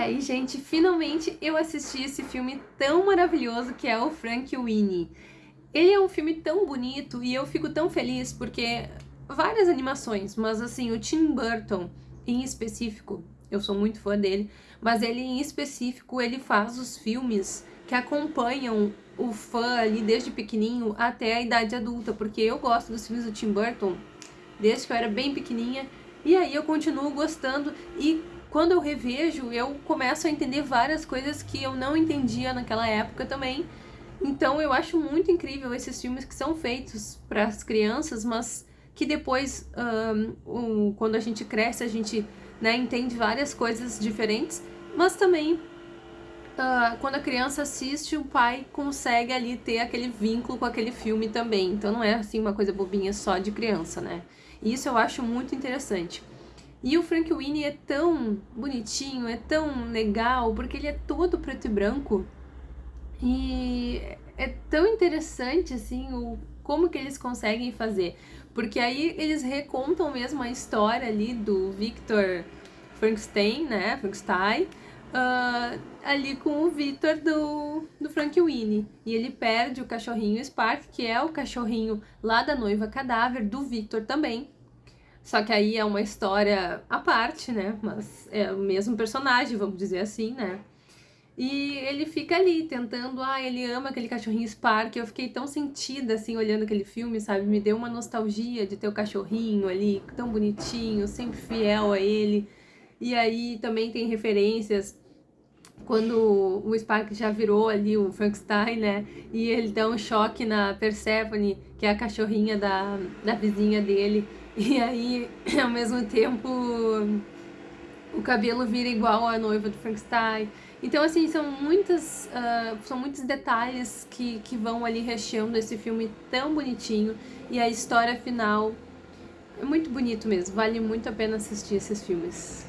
aí, gente, finalmente eu assisti esse filme tão maravilhoso que é o Frank Winnie. Ele é um filme tão bonito e eu fico tão feliz porque várias animações, mas assim, o Tim Burton em específico, eu sou muito fã dele, mas ele em específico, ele faz os filmes que acompanham o fã ali desde pequenininho até a idade adulta, porque eu gosto dos filmes do Tim Burton desde que eu era bem pequenininha, e aí eu continuo gostando e quando eu revejo, eu começo a entender várias coisas que eu não entendia naquela época também. Então eu acho muito incrível esses filmes que são feitos para as crianças, mas que depois, um, quando a gente cresce, a gente né, entende várias coisas diferentes, mas também uh, quando a criança assiste, o pai consegue ali ter aquele vínculo com aquele filme também. Então não é assim uma coisa bobinha só de criança, né? E isso eu acho muito interessante. E o Frank Winnie é tão bonitinho, é tão legal, porque ele é todo preto e branco. E é tão interessante, assim, o, como que eles conseguem fazer. Porque aí eles recontam mesmo a história ali do Victor Frankenstein, né, Frankenstein, uh, ali com o Victor do, do Frank Winnie. E ele perde o cachorrinho Spark, que é o cachorrinho lá da noiva cadáver, do Victor também. Só que aí é uma história à parte, né? Mas é o mesmo personagem, vamos dizer assim, né? E ele fica ali tentando, ah, ele ama aquele cachorrinho Spark. Eu fiquei tão sentida assim olhando aquele filme, sabe? Me deu uma nostalgia de ter o cachorrinho ali, tão bonitinho, sempre fiel a ele. E aí também tem referências quando o Spark já virou ali o Frankenstein, né? E ele dá um choque na Persephone, que é a cachorrinha da, da vizinha dele. E aí, ao mesmo tempo, o cabelo vira igual à noiva do Frankenstein. Então, assim, são, muitas, uh, são muitos detalhes que, que vão ali recheando esse filme tão bonitinho. E a história final é muito bonito mesmo, vale muito a pena assistir esses filmes.